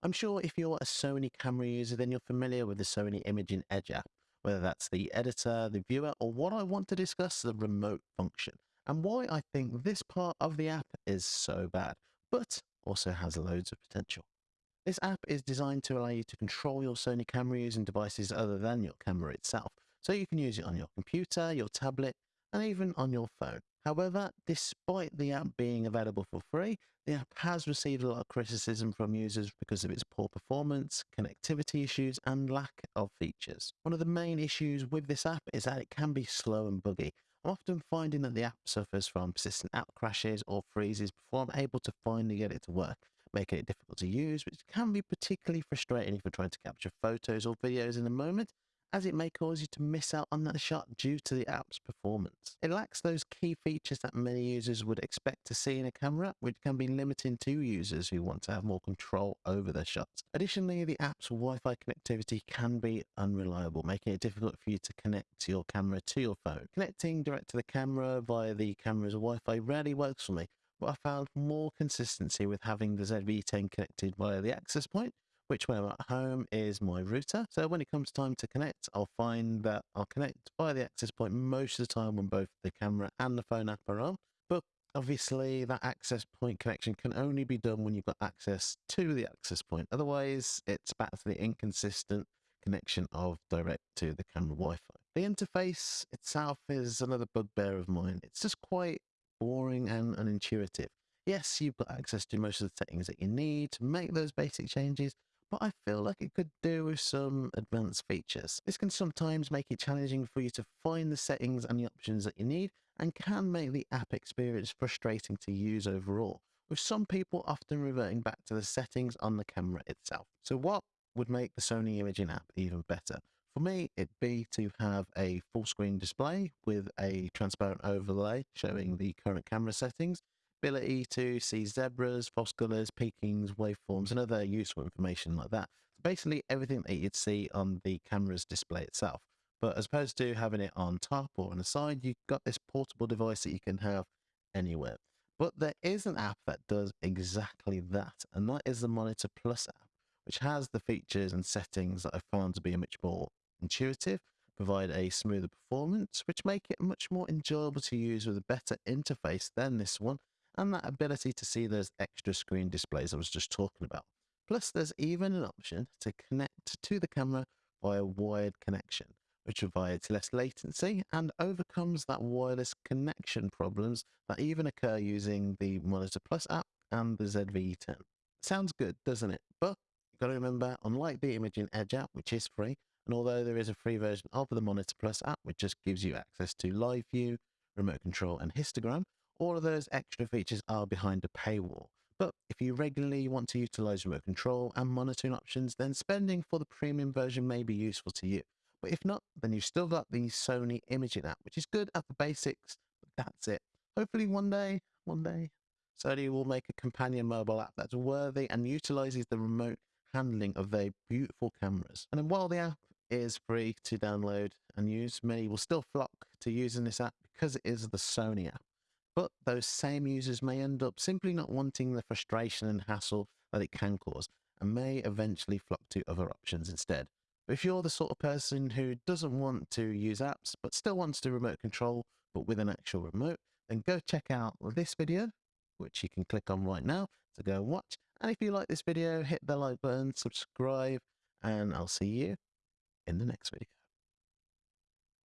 I'm sure if you're a Sony camera user, then you're familiar with the Sony Imaging Edge app, whether that's the editor, the viewer, or what I want to discuss, the remote function, and why I think this part of the app is so bad, but also has loads of potential. This app is designed to allow you to control your Sony camera using devices other than your camera itself, so you can use it on your computer, your tablet, and even on your phone. However, despite the app being available for free, the app has received a lot of criticism from users because of its poor performance, connectivity issues, and lack of features. One of the main issues with this app is that it can be slow and buggy. I'm often finding that the app suffers from persistent app crashes or freezes before I'm able to finally get it to work, making it difficult to use, which can be particularly frustrating if you're trying to capture photos or videos in a moment as it may cause you to miss out on that shot due to the app's performance. It lacks those key features that many users would expect to see in a camera, which can be limiting to users who want to have more control over their shots. Additionally, the app's Wi-Fi connectivity can be unreliable, making it difficult for you to connect your camera to your phone. Connecting direct to the camera via the camera's Wi-Fi rarely works for me, but I found more consistency with having the ZV-10 connected via the access point, which when I'm at home is my router. So when it comes time to connect, I'll find that I'll connect via the access point most of the time when both the camera and the phone app are on. But obviously that access point connection can only be done when you've got access to the access point. Otherwise, it's back to the inconsistent connection of direct to the camera Wi-Fi. The interface itself is another bugbear of mine. It's just quite boring and unintuitive. Yes, you've got access to most of the settings that you need to make those basic changes, but I feel like it could do with some advanced features. This can sometimes make it challenging for you to find the settings and the options that you need and can make the app experience frustrating to use overall, with some people often reverting back to the settings on the camera itself. So what would make the Sony Imaging app even better? For me, it'd be to have a full screen display with a transparent overlay showing the current camera settings ability to see zebras, false colors, peakings, waveforms, and other useful information like that. So basically everything that you'd see on the camera's display itself. But as opposed to having it on top or on the side, you've got this portable device that you can have anywhere. But there is an app that does exactly that, and that is the Monitor Plus app, which has the features and settings that I found to be much more intuitive, provide a smoother performance, which make it much more enjoyable to use with a better interface than this one, and that ability to see those extra screen displays I was just talking about. Plus, there's even an option to connect to the camera via wired connection, which provides less latency and overcomes that wireless connection problems that even occur using the Monitor Plus app and the ZV-10. Sounds good, doesn't it? But you've got to remember, unlike the Imaging Edge app, which is free, and although there is a free version of the Monitor Plus app, which just gives you access to live view, remote control, and histogram, all of those extra features are behind a paywall. But if you regularly want to utilize remote control and monitoring options, then spending for the premium version may be useful to you. But if not, then you've still got the Sony Imaging app, which is good at the basics, but that's it. Hopefully one day, one day, Sony will make a companion mobile app that's worthy and utilizes the remote handling of their beautiful cameras. And while the app is free to download and use, many will still flock to using this app because it is the Sony app. But those same users may end up simply not wanting the frustration and hassle that it can cause and may eventually flock to other options instead. If you're the sort of person who doesn't want to use apps but still wants to remote control but with an actual remote, then go check out this video, which you can click on right now to go and watch. And if you like this video, hit the like button, subscribe, and I'll see you in the next video.